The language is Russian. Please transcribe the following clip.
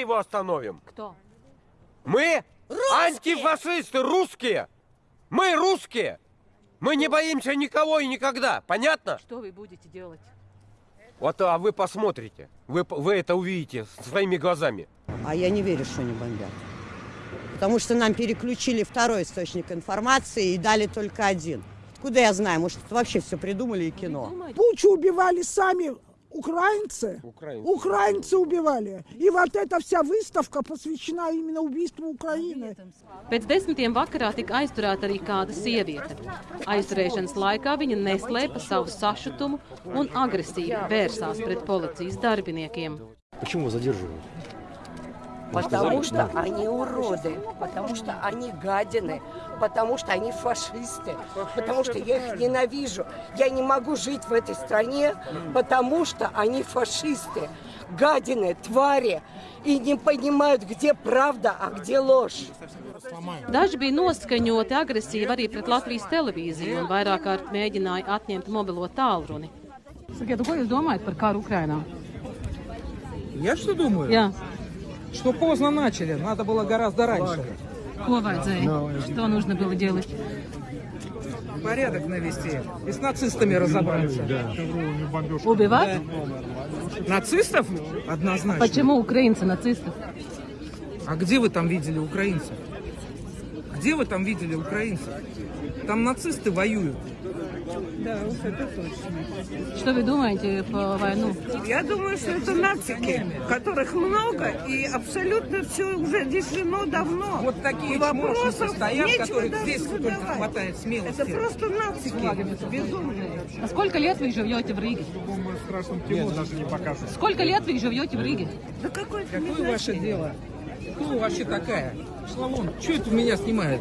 его остановим. Кто? Мы антифашисты русские. Мы русские. Мы не боимся никого и никогда. Понятно? Что вы будете делать? Вот, а вы посмотрите. Вы, вы это увидите своими глазами. А я не верю, что они бомбят. Потому что нам переключили второй источник информации и дали только один. Куда я знаю? Может, это вообще все придумали и кино. Бучу убивали сами украинцы. Украинцы. Украинцы убивали. И вот эта вся выставка посвящена именно убийству Украины. Pēc desmitiem vakarā tika aizturēta arī kāda sieviete. Aizturēšanas laikā viņa neslēpa savu sašutumu un agresīvi vērsās pret policijas darbiniekiem. Почему его задерживают? Потому что они уроды, потому что они гадины, потому что они фашисты, потому что я их ненавижу. Я не могу жить в этой стране, потому что они фашисты, гадины, твари, и не понимают, где правда, а где ложь. Daži bija noskaņoti agresīvi arī pret Latvijas televīziju un vairāk kārt mēģināja atņemt mobilo tālruni. Sakiet, ko jūs domājat par karu Ukrainā? Я что думаю? Jā, Что поздно начали, надо было гораздо раньше. vajadzēja? Что нужно было делать? Порядок навести и с нацистами разобраться. Убивать? Нацистов? Однозначно. Почему украинцы нацисты? А где вы там видели украинцев? Где вы там видели украинцев? Там нацисты воюют. Что вы думаете по войну? Я думаю, что это нацики, которых много, и абсолютно все уже решено давно. Вот такие вопросов стоят, которых даже здесь только задавать. хватает смелости. Это просто нацики безумные. А сколько лет вы живете в Риге? Сколько лет вы живете в Риге? Да какой это Какое ваше дело? Кто вообще такая? Шла вон, что это меня снимает?